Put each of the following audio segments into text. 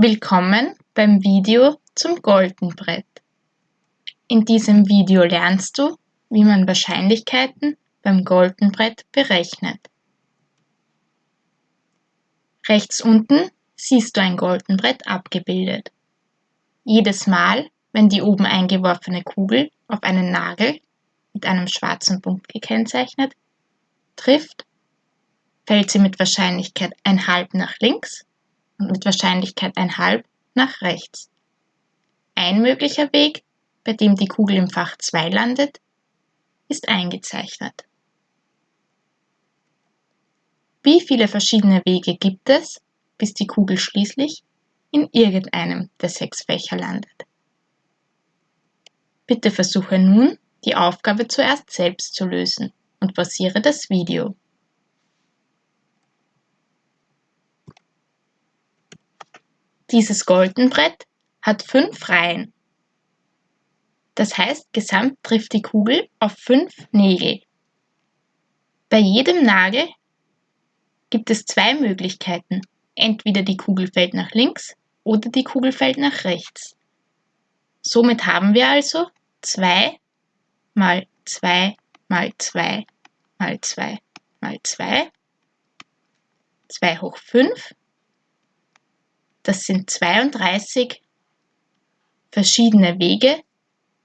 Willkommen beim Video zum Goldenbrett. In diesem Video lernst du, wie man Wahrscheinlichkeiten beim Goldenbrett berechnet. Rechts unten siehst du ein Goldenbrett abgebildet. Jedes Mal, wenn die oben eingeworfene Kugel auf einen Nagel mit einem schwarzen Punkt gekennzeichnet trifft, fällt sie mit Wahrscheinlichkeit ein halb nach links und mit Wahrscheinlichkeit ein halb nach rechts. Ein möglicher Weg, bei dem die Kugel im Fach 2 landet, ist eingezeichnet. Wie viele verschiedene Wege gibt es, bis die Kugel schließlich in irgendeinem der sechs Fächer landet? Bitte versuche nun, die Aufgabe zuerst selbst zu lösen und pausiere das Video. Dieses Goldenbrett hat fünf Reihen. Das heißt, gesamt trifft die Kugel auf fünf Nägel. Bei jedem Nagel gibt es zwei Möglichkeiten. Entweder die Kugel fällt nach links oder die Kugel fällt nach rechts. Somit haben wir also 2 mal 2 mal 2 mal 2 mal 2, 2 hoch 5 das sind 32 verschiedene Wege,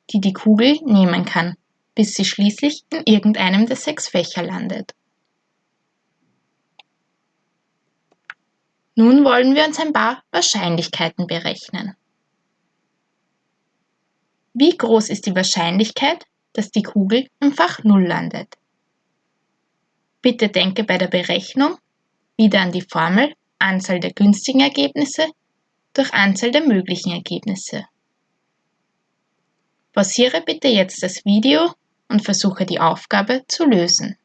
die die Kugel nehmen kann, bis sie schließlich in irgendeinem der sechs Fächer landet. Nun wollen wir uns ein paar Wahrscheinlichkeiten berechnen. Wie groß ist die Wahrscheinlichkeit, dass die Kugel im Fach 0 landet? Bitte denke bei der Berechnung wieder an die Formel Anzahl der günstigen Ergebnisse durch Anzahl der möglichen Ergebnisse. Pausiere bitte jetzt das Video und versuche die Aufgabe zu lösen.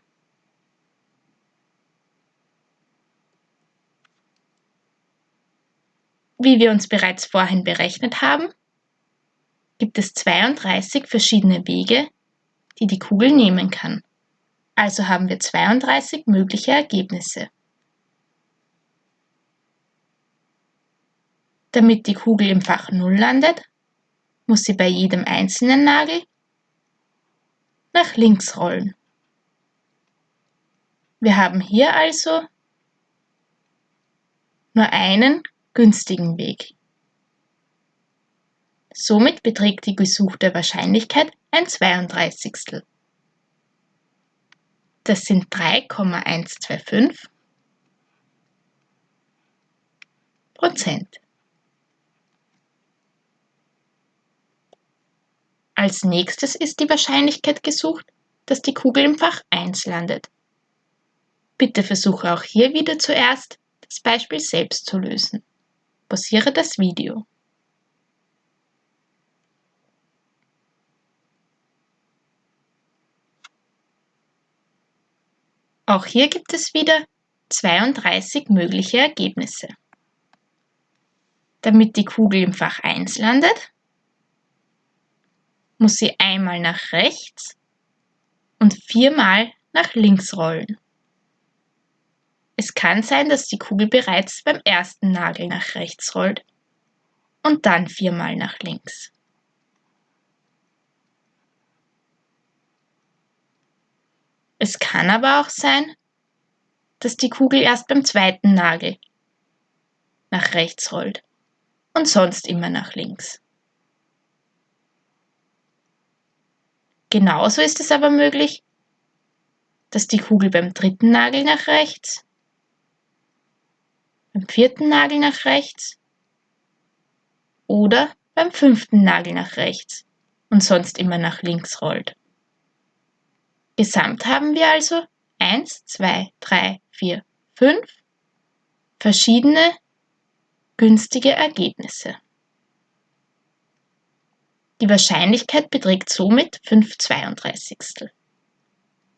Wie wir uns bereits vorhin berechnet haben, gibt es 32 verschiedene Wege, die die Kugel nehmen kann. Also haben wir 32 mögliche Ergebnisse. Damit die Kugel im Fach 0 landet, muss sie bei jedem einzelnen Nagel nach links rollen. Wir haben hier also nur einen günstigen Weg. Somit beträgt die gesuchte Wahrscheinlichkeit ein 32. Das sind 3,125 Prozent. Als nächstes ist die Wahrscheinlichkeit gesucht, dass die Kugel im Fach 1 landet. Bitte versuche auch hier wieder zuerst, das Beispiel selbst zu lösen. Pausiere das Video. Auch hier gibt es wieder 32 mögliche Ergebnisse. Damit die Kugel im Fach 1 landet, muss sie einmal nach rechts und viermal nach links rollen. Es kann sein, dass die Kugel bereits beim ersten Nagel nach rechts rollt und dann viermal nach links. Es kann aber auch sein, dass die Kugel erst beim zweiten Nagel nach rechts rollt und sonst immer nach links. Genauso ist es aber möglich, dass die Kugel beim dritten Nagel nach rechts, beim vierten Nagel nach rechts oder beim fünften Nagel nach rechts und sonst immer nach links rollt. Gesamt haben wir also 1, 2, 3, 4, 5 verschiedene günstige Ergebnisse. Die Wahrscheinlichkeit beträgt somit 5 32.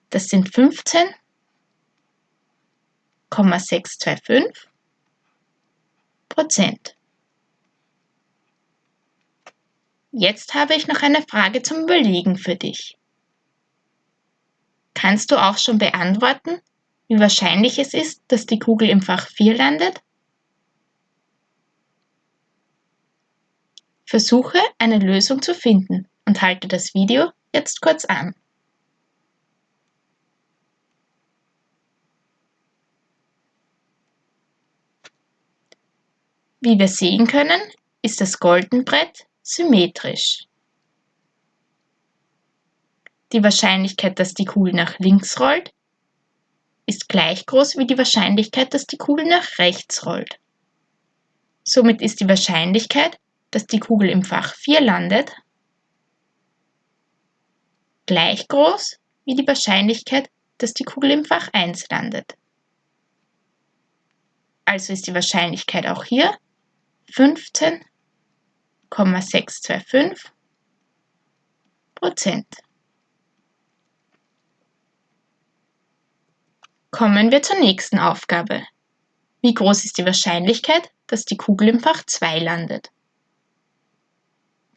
Das sind 15,625 Prozent. Jetzt habe ich noch eine Frage zum Überlegen für dich. Kannst du auch schon beantworten, wie wahrscheinlich es ist, dass die Kugel im Fach 4 landet? Versuche eine Lösung zu finden und halte das Video jetzt kurz an. Wie wir sehen können, ist das Goldenbrett symmetrisch. Die Wahrscheinlichkeit, dass die Kugel nach links rollt, ist gleich groß wie die Wahrscheinlichkeit, dass die Kugel nach rechts rollt. Somit ist die Wahrscheinlichkeit, dass die Kugel im Fach 4 landet, gleich groß wie die Wahrscheinlichkeit, dass die Kugel im Fach 1 landet. Also ist die Wahrscheinlichkeit auch hier 15,625 Prozent. Kommen wir zur nächsten Aufgabe. Wie groß ist die Wahrscheinlichkeit, dass die Kugel im Fach 2 landet?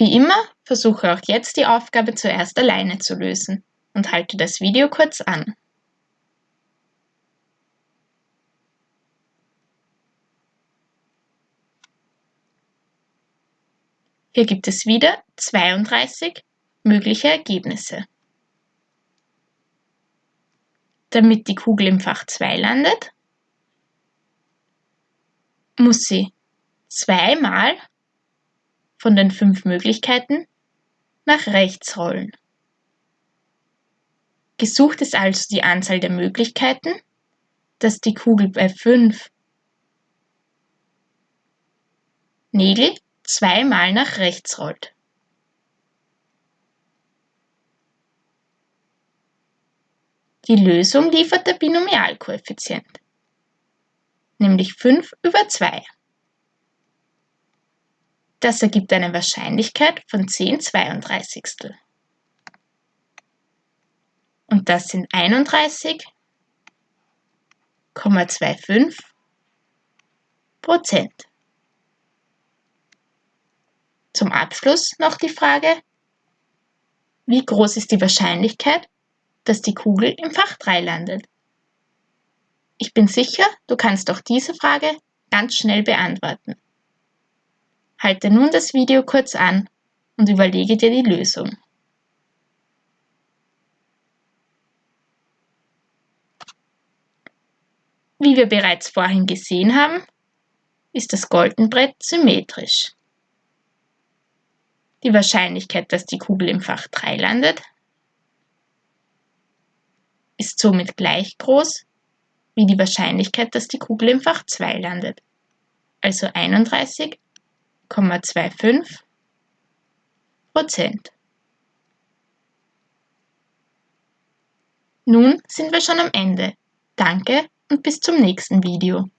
Wie immer versuche auch jetzt die Aufgabe zuerst alleine zu lösen und halte das Video kurz an. Hier gibt es wieder 32 mögliche Ergebnisse. Damit die Kugel im Fach 2 landet, muss sie zweimal von den fünf Möglichkeiten nach rechts rollen. Gesucht ist also die Anzahl der Möglichkeiten, dass die Kugel bei fünf Nägel zweimal nach rechts rollt. Die Lösung liefert der Binomialkoeffizient, nämlich 5 über 2. Das ergibt eine Wahrscheinlichkeit von 10 32. Und das sind 31,25 Prozent. Zum Abschluss noch die Frage, wie groß ist die Wahrscheinlichkeit, dass die Kugel im Fach 3 landet? Ich bin sicher, du kannst auch diese Frage ganz schnell beantworten. Halte nun das Video kurz an und überlege dir die Lösung. Wie wir bereits vorhin gesehen haben, ist das Goldenbrett symmetrisch. Die Wahrscheinlichkeit, dass die Kugel im Fach 3 landet, ist somit gleich groß wie die Wahrscheinlichkeit, dass die Kugel im Fach 2 landet, also 31,25 Prozent. Nun sind wir schon am Ende. Danke und bis zum nächsten Video.